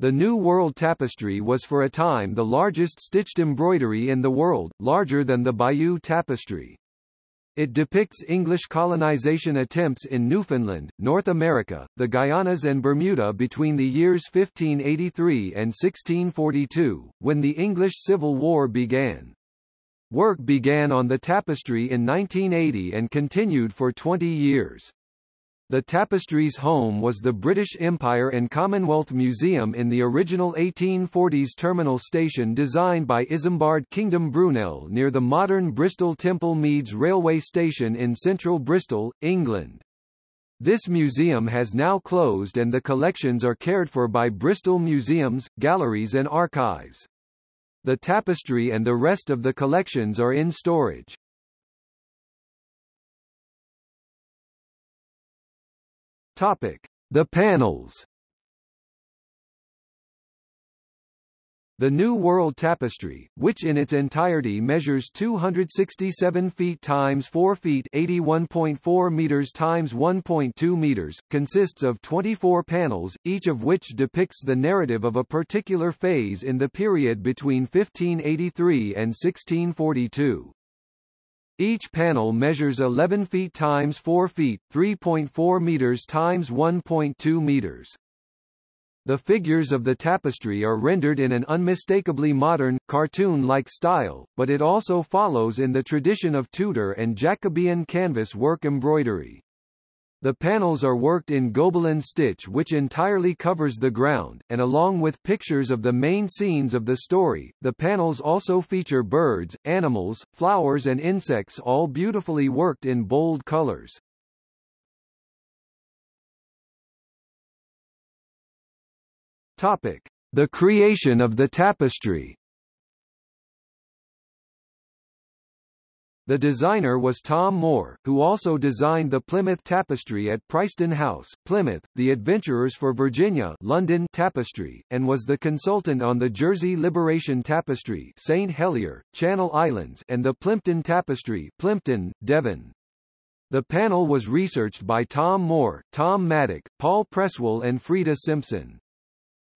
The New World Tapestry was for a time the largest stitched embroidery in the world, larger than the Bayeux Tapestry. It depicts English colonization attempts in Newfoundland, North America, the Guianas and Bermuda between the years 1583 and 1642, when the English Civil War began. Work began on the tapestry in 1980 and continued for 20 years. The tapestry's home was the British Empire and Commonwealth Museum in the original 1840s terminal station designed by Isambard Kingdom Brunel near the modern Bristol Temple Meads railway station in central Bristol, England. This museum has now closed and the collections are cared for by Bristol Museums, Galleries and Archives. The tapestry and the rest of the collections are in storage. Topic: The panels. The New World Tapestry, which in its entirety measures 267 feet times 4 feet 81.4 meters times 1.2 meters, consists of 24 panels, each of which depicts the narrative of a particular phase in the period between 1583 and 1642. Each panel measures 11 feet times 4 feet, 3.4 meters times 1.2 meters. The figures of the tapestry are rendered in an unmistakably modern, cartoon-like style, but it also follows in the tradition of Tudor and Jacobean canvas work embroidery. The panels are worked in Gobelin stitch which entirely covers the ground, and along with pictures of the main scenes of the story, the panels also feature birds, animals, flowers and insects all beautifully worked in bold colors. Topic. The creation of the tapestry The designer was Tom Moore, who also designed the Plymouth Tapestry at Prysten House, Plymouth, the Adventurers for Virginia London Tapestry, and was the consultant on the Jersey Liberation Tapestry St. Helier, Channel Islands and the Plympton Tapestry Plympton, Devon. The panel was researched by Tom Moore, Tom Maddock, Paul Presswell and Frida Simpson.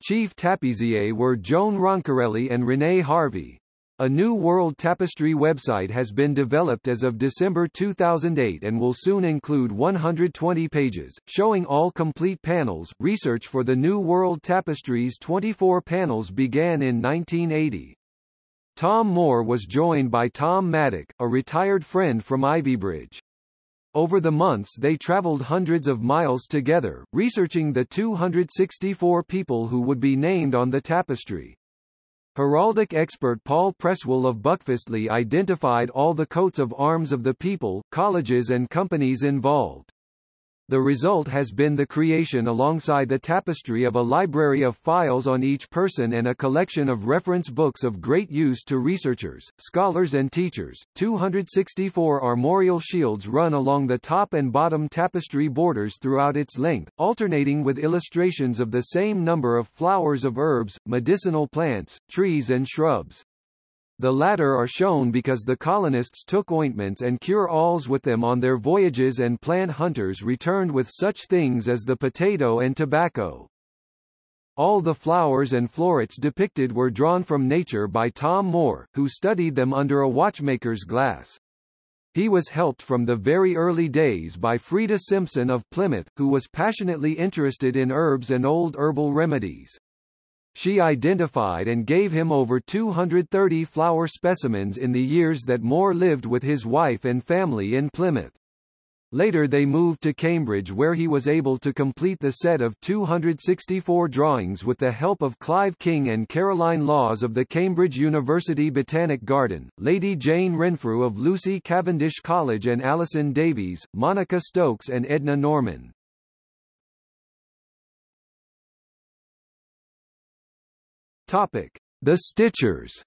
Chief tapissiers were Joan Roncarelli and Renee Harvey. A new World Tapestry website has been developed as of December 2008 and will soon include 120 pages, showing all complete panels. Research for the New World Tapestry's 24 panels began in 1980. Tom Moore was joined by Tom Maddock, a retired friend from Ivybridge. Over the months they traveled hundreds of miles together, researching the 264 people who would be named on the tapestry. Heraldic expert Paul Presswell of Buckfastleigh identified all the coats of arms of the people, colleges and companies involved. The result has been the creation alongside the tapestry of a library of files on each person and a collection of reference books of great use to researchers, scholars and teachers. 264 armorial shields run along the top and bottom tapestry borders throughout its length, alternating with illustrations of the same number of flowers of herbs, medicinal plants, trees and shrubs. The latter are shown because the colonists took ointments and cure-alls with them on their voyages and plant hunters returned with such things as the potato and tobacco. All the flowers and florets depicted were drawn from nature by Tom Moore, who studied them under a watchmaker's glass. He was helped from the very early days by Frida Simpson of Plymouth, who was passionately interested in herbs and old herbal remedies. She identified and gave him over 230 flower specimens in the years that Moore lived with his wife and family in Plymouth. Later they moved to Cambridge where he was able to complete the set of 264 drawings with the help of Clive King and Caroline Laws of the Cambridge University Botanic Garden, Lady Jane Renfrew of Lucy Cavendish College and Alison Davies, Monica Stokes and Edna Norman. Topic: The Stitchers.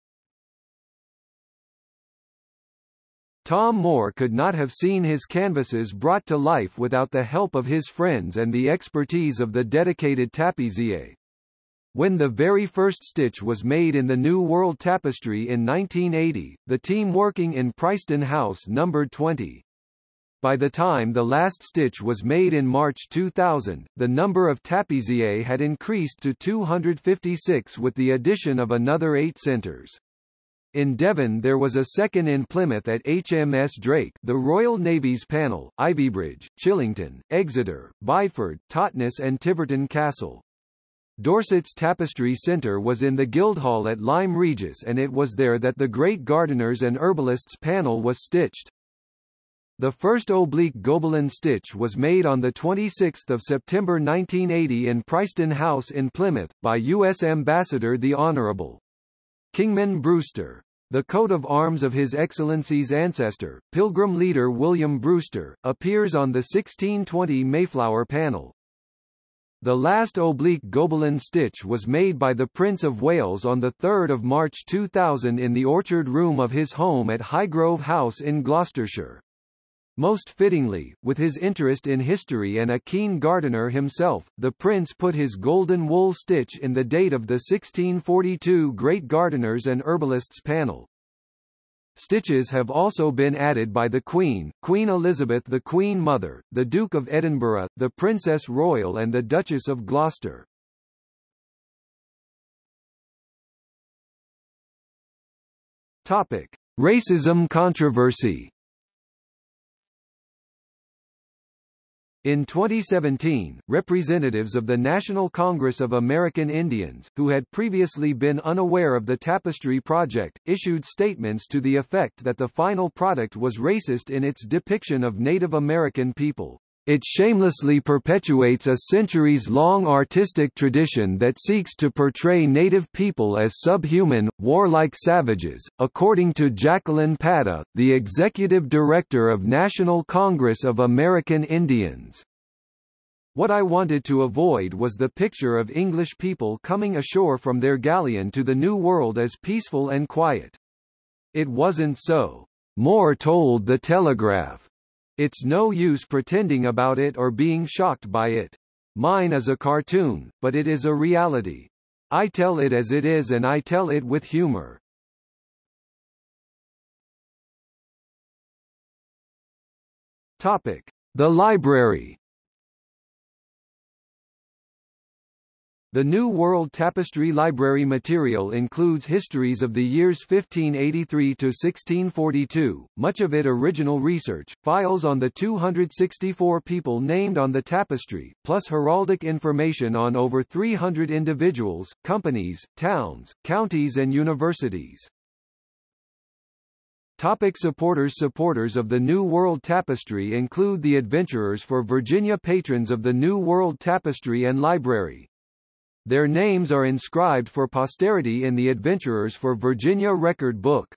Tom Moore could not have seen his canvases brought to life without the help of his friends and the expertise of the dedicated tapissier. When the very first stitch was made in the New World Tapestry in 1980, the team working in Prysten House numbered 20. By the time the last stitch was made in March 2000, the number of tapissiers had increased to 256 with the addition of another eight centres. In Devon there was a second in Plymouth at HMS Drake the Royal Navy's panel, Ivybridge, Chillington, Exeter, Bideford, Totnes and Tiverton Castle. Dorset's Tapestry Centre was in the Guildhall at Lyme Regis and it was there that the Great Gardeners and Herbalists panel was stitched. The first oblique Gobelin stitch was made on 26 September 1980 in Prysten House in Plymouth, by U.S. Ambassador the Honourable Kingman Brewster. The coat of arms of His Excellency's ancestor, Pilgrim leader William Brewster, appears on the 1620 Mayflower panel. The last oblique Gobelin stitch was made by the Prince of Wales on 3 March 2000 in the orchard room of his home at Highgrove House in Gloucestershire. Most fittingly, with his interest in history and a keen gardener himself, the prince put his golden wool stitch in the date of the 1642 Great Gardeners and Herbalists panel. Stitches have also been added by the Queen, Queen Elizabeth the Queen Mother, the Duke of Edinburgh, the Princess Royal and the Duchess of Gloucester. Topic. Racism controversy In 2017, representatives of the National Congress of American Indians, who had previously been unaware of the Tapestry Project, issued statements to the effect that the final product was racist in its depiction of Native American people. It shamelessly perpetuates a centuries-long artistic tradition that seeks to portray native people as subhuman, warlike savages, according to Jacqueline Pata, the executive director of National Congress of American Indians. What I wanted to avoid was the picture of English people coming ashore from their galleon to the New World as peaceful and quiet. It wasn't so. Moore told The Telegraph. It's no use pretending about it or being shocked by it. Mine is a cartoon, but it is a reality. I tell it as it is and I tell it with humor. Topic: The library. The New World Tapestry Library material includes histories of the years 1583 to 1642, much of it original research, files on the 264 people named on the tapestry, plus heraldic information on over 300 individuals, companies, towns, counties and universities. Topic supporters Supporters of the New World Tapestry include the Adventurers for Virginia patrons of the New World Tapestry and Library. Their names are inscribed for posterity in the Adventurers for Virginia record book.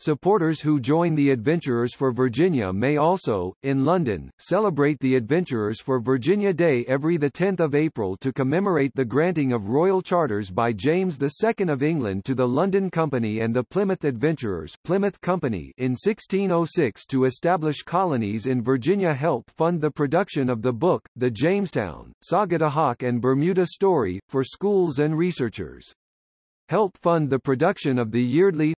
Supporters who join the Adventurers for Virginia may also, in London, celebrate the Adventurers for Virginia Day every 10 April to commemorate the granting of royal charters by James II of England to the London Company and the Plymouth Adventurers Plymouth Company in 1606 to establish colonies in Virginia help fund the production of the book, The Jamestown, Sagadahoc and Bermuda Story, for schools and researchers. Help fund the production of the yearly